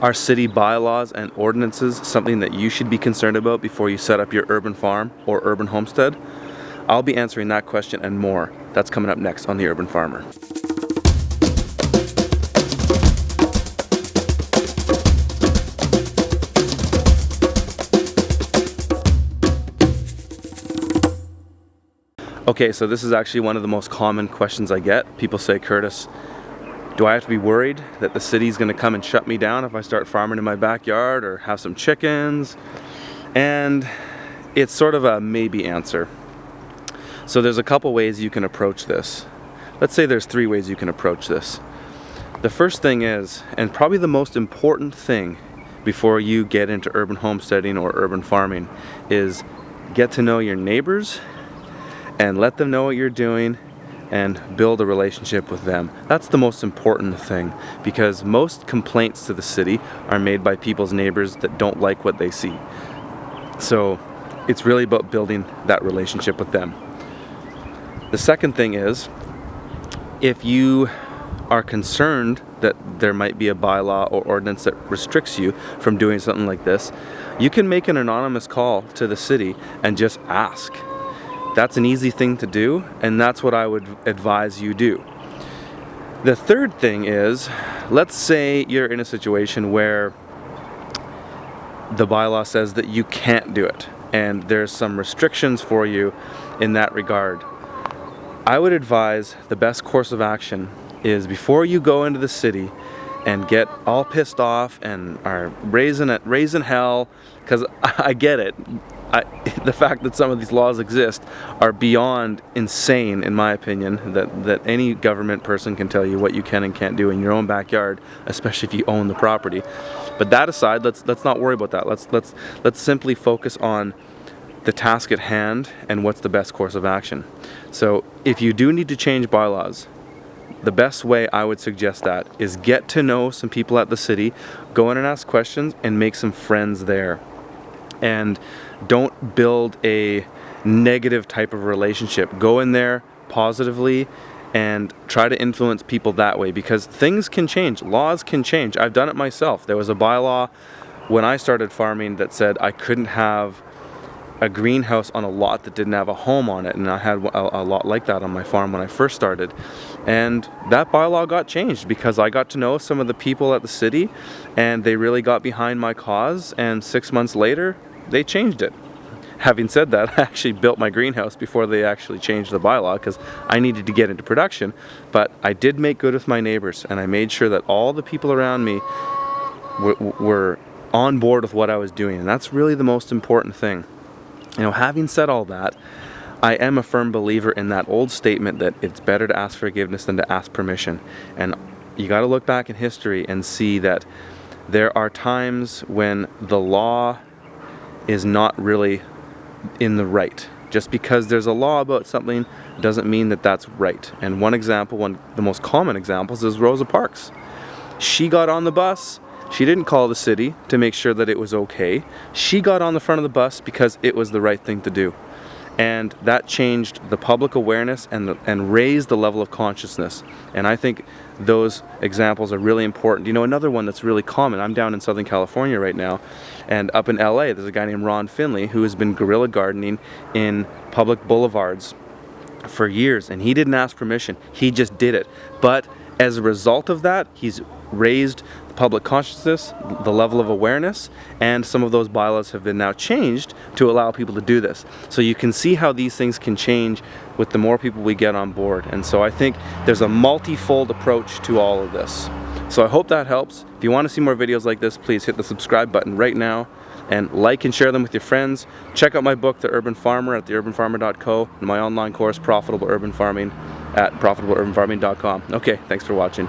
Are city bylaws and ordinances something that you should be concerned about before you set up your urban farm or urban homestead? I'll be answering that question and more. That's coming up next on The Urban Farmer. Okay, so this is actually one of the most common questions I get. People say, Curtis, do I have to be worried that the city's gonna come and shut me down if I start farming in my backyard or have some chickens? And it's sort of a maybe answer. So there's a couple ways you can approach this. Let's say there's three ways you can approach this. The first thing is, and probably the most important thing before you get into urban homesteading or urban farming, is get to know your neighbors and let them know what you're doing and build a relationship with them. That's the most important thing because most complaints to the city are made by people's neighbors that don't like what they see. So it's really about building that relationship with them. The second thing is if you are concerned that there might be a bylaw or ordinance that restricts you from doing something like this, you can make an anonymous call to the city and just ask that's an easy thing to do, and that's what I would advise you do. The third thing is, let's say you're in a situation where the bylaw says that you can't do it, and there's some restrictions for you in that regard. I would advise the best course of action is before you go into the city and get all pissed off and are raising it, raising hell, because I get it. I, the fact that some of these laws exist are beyond insane in my opinion that that any government person can tell you what you can and can't do in your own backyard especially if you own the property. But that aside let's let's not worry about that. Let's let's let's simply focus on the task at hand and what's the best course of action. So if you do need to change bylaws the best way I would suggest that is get to know some people at the city go in and ask questions and make some friends there and don't build a negative type of relationship. Go in there positively and try to influence people that way because things can change. Laws can change. I've done it myself. There was a bylaw when I started farming that said I couldn't have a greenhouse on a lot that didn't have a home on it and I had a, a, lot like that on my farm when I first started and that bylaw got changed because I got to know some of the people at the city and they really got behind my cause and six months later they changed it. Having said that, I actually built my greenhouse before they actually changed the bylaw because I needed to get into production. But I did make good with my neighbors and I made sure that all the people around me were on board with what I was doing. And that's really the most important thing. You know, having said all that, I am a firm believer in that old statement that it's better to ask forgiveness than to ask permission. And you got to look back in history and see that there are times when the law is not really in the right. Just because there's a law about something doesn't mean that that's right. And one example, one the most common examples is Rosa Parks. She got on the bus, she didn't call the city to make sure that it was okay. She got on the front of the bus because it was the right thing to do and that changed the public awareness and, the, and raised the level of consciousness. And I think those examples are really important. You know, another one that's really common, I'm down in Southern California right now, and up in LA, there's a guy named Ron Finley who has been guerrilla gardening in public boulevards for years, and he didn't ask permission, he just did it. But as a result of that, he's raised public consciousness, the level of awareness, and some of those bylaws have been now changed to allow people to do this. So you can see how these things can change with the more people we get on board. And so I think there's a multi-fold approach to all of this. So I hope that helps. If you want to see more videos like this, please hit the subscribe button right now and like and share them with your friends. Check out my book, The Urban Farmer at theurbanfarmer.co and my online course, Profitable Urban Farming at profitableurbanfarming.com. Okay, thanks for watching.